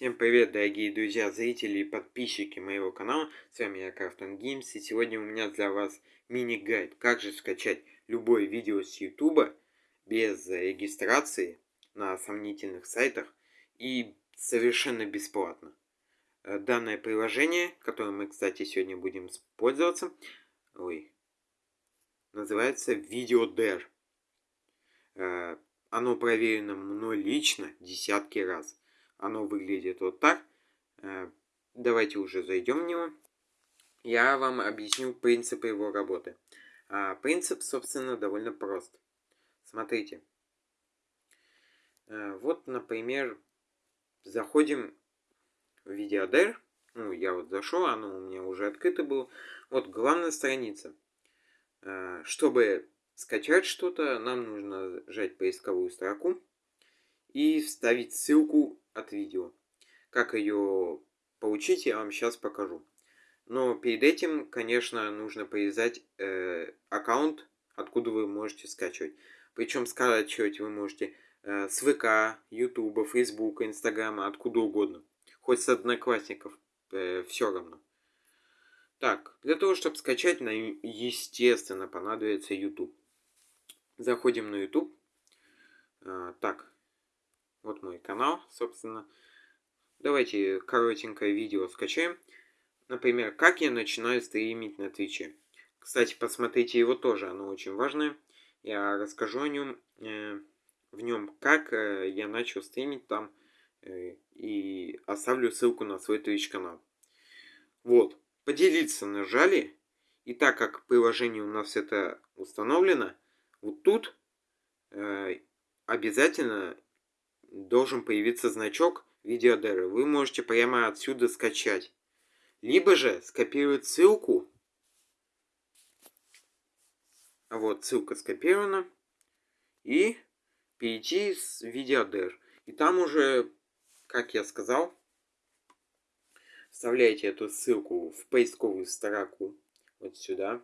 Всем привет, дорогие друзья, зрители и подписчики моего канала. С вами я, Крафтон Геймс, и сегодня у меня для вас мини-гайд, как же скачать любое видео с YouTube без регистрации на сомнительных сайтах и совершенно бесплатно. Э, данное приложение, которым мы, кстати, сегодня будем пользоваться, ой, называется VideoDare. Э, оно проверено мной лично десятки раз. Оно выглядит вот так. Э, давайте уже зайдем в него. Я вам объясню принципы его работы. А принцип, собственно, довольно прост. Смотрите. Э, вот, например, заходим в VideoDR. Ну, я вот зашел, оно у меня уже открыто было. Вот главная страница. Э, чтобы скачать что-то, нам нужно нажать поисковую строку и вставить ссылку от видео. Как ее получить, я вам сейчас покажу. Но перед этим, конечно, нужно привязать э, аккаунт, откуда вы можете скачивать. Причем скачивать вы можете э, с ВК, Ютуба, Фейсбука, Инстаграма, откуда угодно. Хоть с одноклассников, э, все равно. Так, для того, чтобы скачать, нам, естественно, понадобится YouTube. Заходим на YouTube. А, так, канал, собственно. Давайте коротенькое видео скачаем. Например, как я начинаю стримить на Твиче. Кстати, посмотрите его тоже, оно очень важное. Я расскажу о нем, э, в нем, как э, я начал стримить там. Э, и оставлю ссылку на свой Twitch канал. Вот, поделиться нажали. И так как приложение у нас это установлено, вот тут э, обязательно должен появиться значок видеодеры. Вы можете прямо отсюда скачать. Либо же скопировать ссылку. Вот, ссылка скопирована. И перейти с видеодер. И там уже, как я сказал, вставляете эту ссылку в поисковую строку. Вот сюда.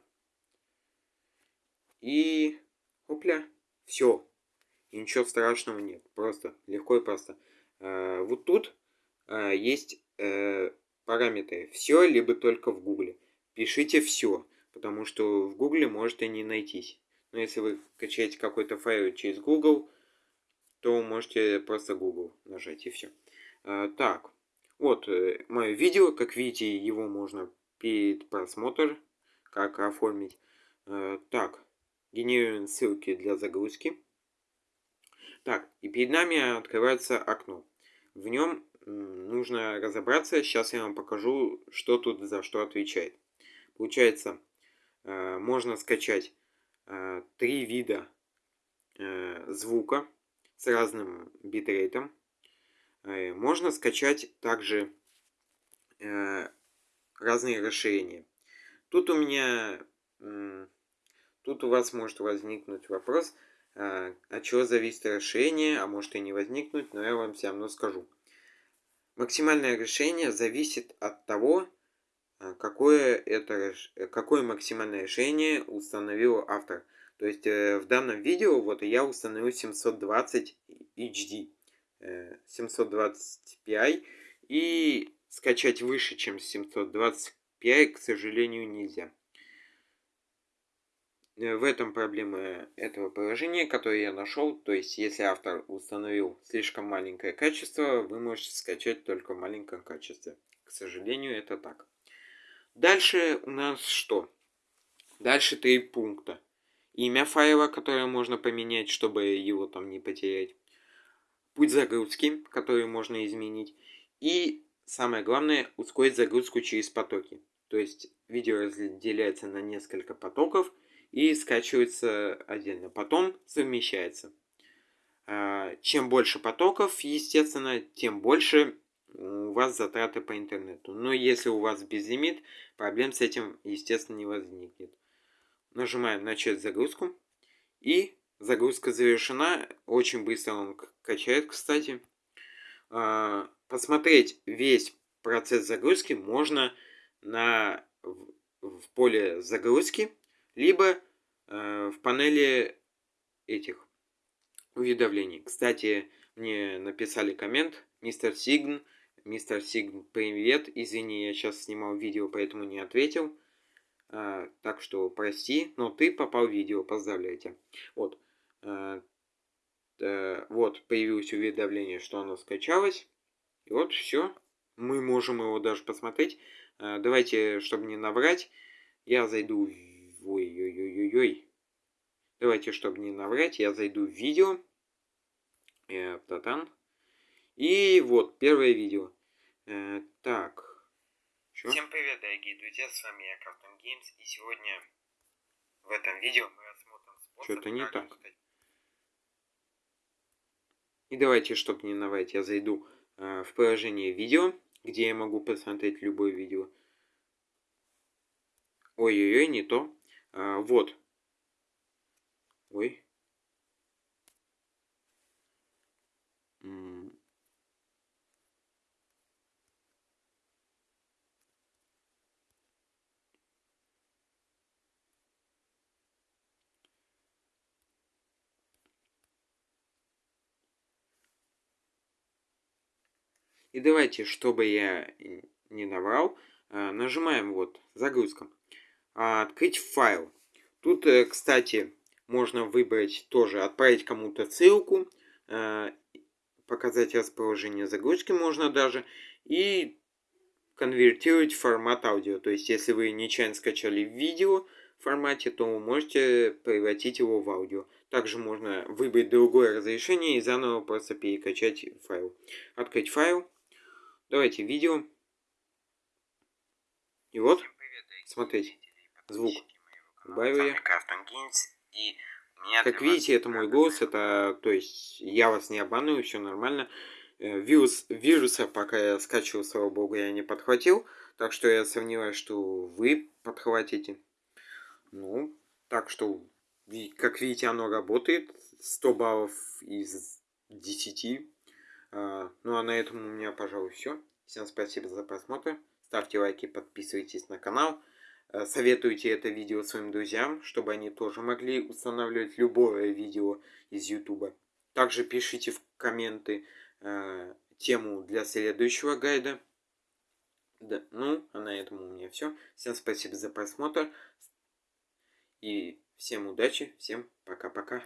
И Опля. Все. И ничего страшного нет. Просто легко и просто. А, вот тут а, есть э, параметры. Все, либо только в гугле. Пишите все. Потому что в гугле можете не найтись. Но если вы качаете какой-то файл через Google, то можете просто Google нажать и все. А, так, вот э, мое видео. Как видите, его можно перед просмотр, как оформить. Так, Генерируем ссылки для загрузки. Так, и перед нами открывается окно. В нем нужно разобраться. Сейчас я вам покажу, что тут за что отвечает. Получается, э, можно скачать э, три вида э, звука с разным битрейтом. Можно скачать также разные расширения. Тут у меня Тут у вас может возникнуть вопрос, от чего зависит решение, а может и не возникнуть, но я вам все равно скажу. Максимальное решение зависит от того, а, какое, это, какое максимальное решение установил автор. То есть э, в данном видео вот я установил 720 HD, 720 Pi и скачать выше, чем 720 Pi, к сожалению, нельзя. Э, в этом проблема этого приложения, которое я нашел. То есть, если автор установил слишком маленькое качество, вы можете скачать только в маленьком качестве. К сожалению, это так. Дальше у нас что? Дальше три пункта. Имя файла, которое можно поменять, чтобы его там не потерять. Путь загрузки, который можно изменить. И самое главное, ускорить загрузку через потоки. То есть видео разделяется на несколько потоков – и скачивается отдельно. Потом совмещается. А, чем больше потоков, естественно, тем больше у вас затраты по интернету. Но если у вас безлимит, проблем с этим, естественно, не возникнет. Нажимаем «Начать загрузку». И загрузка завершена. Очень быстро он качает, кстати. А, посмотреть весь процесс загрузки можно на, в поле загрузки, либо в панели этих уведомлений. Кстати, мне написали коммент, мистер Сигн, мистер Сиг, привет. Извини, я сейчас снимал видео, поэтому не ответил. А, так что прости, но ты попал в видео, поздравляю тебя. Вот. А, а, вот, появилось уведомление, что оно скачалось. И вот все. Мы можем его даже посмотреть. Давайте, чтобы не наврать, я зайду... Ой-ой-ой-ой-ой. Давайте, чтобы не наврать, я зайду в видео. Э, татан. И вот, первое видео. Э, так. Чё? Всем привет, дорогие друзья, с вами я, Картон Геймс, и сегодня в этом видео мы рассмотрим способ... Что-то не так. Стать... И давайте, чтобы не наврать, я зайду э, в приложение видео, где я могу посмотреть любое видео. Ой-ой-ой, не то. А, вот. Ой. И давайте, чтобы я не наврал, а, нажимаем вот загрузка. А, открыть файл. Тут, э, кстати, можно выбрать тоже отправить кому-то ссылку, а, показать расположение загрузки можно даже, и конвертировать формат аудио. То есть, если вы нечаянно скачали видео в формате, то вы можете превратить его в аудио. Также можно выбрать другое разрешение и заново просто перекачать файл. Открыть файл. Давайте видео. И вот, смотрите, звук. Добавил я. Как видите, это мой голос, это, то есть, я вас не обманываю, все нормально. Э, вирус, вируса, пока я скачивал, слава богу, я не подхватил. Так что я сомневаюсь, что вы подхватите. Ну, так что, как видите, оно работает. 100 баллов из 10. А, ну а на этом у меня, пожалуй, все. Всем спасибо за просмотр. Ставьте лайки, подписывайтесь на канал. Э, советуйте это видео своим друзьям, чтобы они тоже могли устанавливать любое видео из YouTube. Также пишите в комменты э, тему для следующего гайда. Да, ну, а на этом у меня все. Всем спасибо за просмотр. И всем удачи, всем пока-пока.